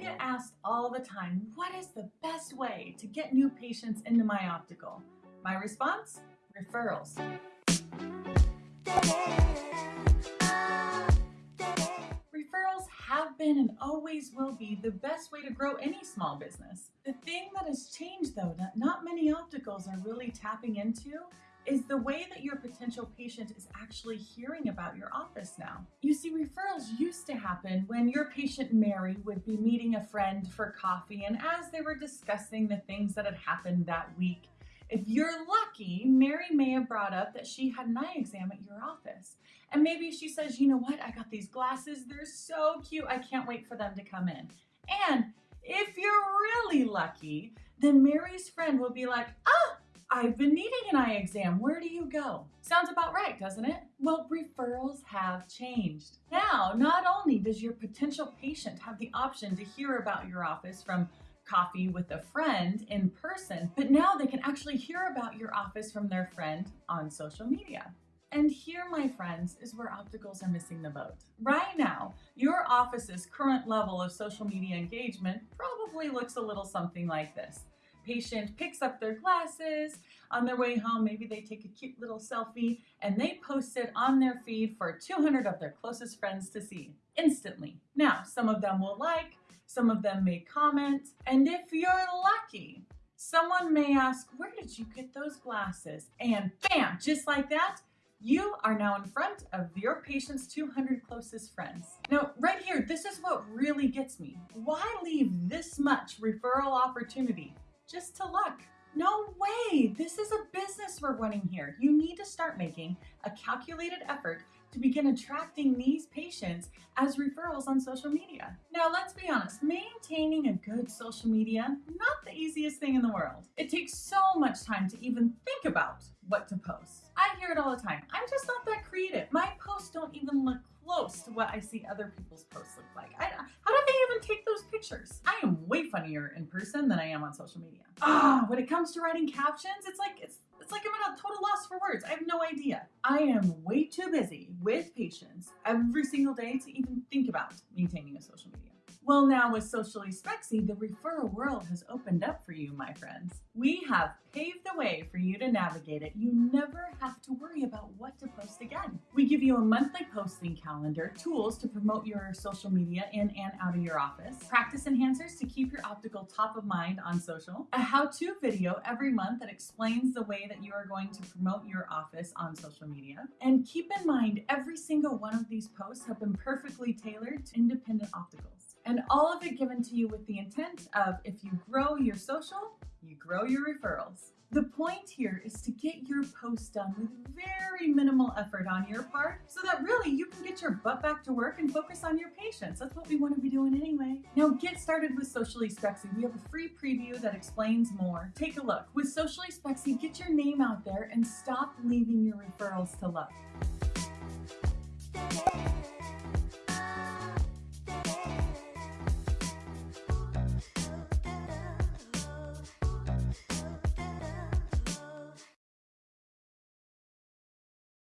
get asked all the time, what is the best way to get new patients into my optical? My response? Referrals. Referrals have been and always will be the best way to grow any small business. The thing that has changed though, that not many opticals are really tapping into is the way that your potential patient is actually hearing about your office now. You see, referrals used to happen when your patient Mary would be meeting a friend for coffee, and as they were discussing the things that had happened that week, if you're lucky, Mary may have brought up that she had an eye exam at your office. And maybe she says, you know what, I got these glasses, they're so cute, I can't wait for them to come in. And if you're really lucky, then Mary's friend will be like, ah, I've been needing an eye exam. Where do you go? Sounds about right, doesn't it? Well, referrals have changed. Now, not only does your potential patient have the option to hear about your office from coffee with a friend in person, but now they can actually hear about your office from their friend on social media. And here, my friends, is where opticals are missing the boat. Right now, your office's current level of social media engagement probably looks a little something like this patient picks up their glasses on their way home. Maybe they take a cute little selfie and they post it on their feed for 200 of their closest friends to see instantly. Now, some of them will like, some of them may comment, and if you're lucky, someone may ask, where did you get those glasses? And bam, just like that, you are now in front of your patient's 200 closest friends. Now, right here, this is what really gets me. Why leave this much referral opportunity just to luck. No way! This is a business we're running here. You need to start making a calculated effort to begin attracting these patients as referrals on social media. Now, let's be honest, maintaining a good social media, not the easiest thing in the world. It takes so much time to even think about what to post. I hear it all the time. I'm just not that creative. My posts don't even look close to what I see other people's posts look like. I, how did they even take those pictures? I am way funnier in person than I am on social media. Ah, when it comes to writing captions, it's like it's it's like I'm at a total loss for words. I have no idea. I am way too busy with patients every single day to even think about maintaining a social media. Well, now with Socially Spexy, the referral world has opened up for you, my friends. We have paved the way for you to navigate it. You never have to worry about what to post again. We give you a monthly posting calendar, tools to promote your social media in and out of your office, practice enhancers to keep your optical top of mind on social, a how-to video every month that explains the way that you are going to promote your office on social media. And keep in mind, every single one of these posts have been perfectly tailored to independent opticals. And all of it given to you with the intent of if you grow your social, you grow your referrals. The point here is to get your post done with very minimal effort on your part so that really you can get your butt back to work and focus on your patients. That's what we want to be doing anyway. Now get started with Socially Spexy. We have a free preview that explains more. Take a look. With Socially Spexy, get your name out there and stop leaving your referrals to luck.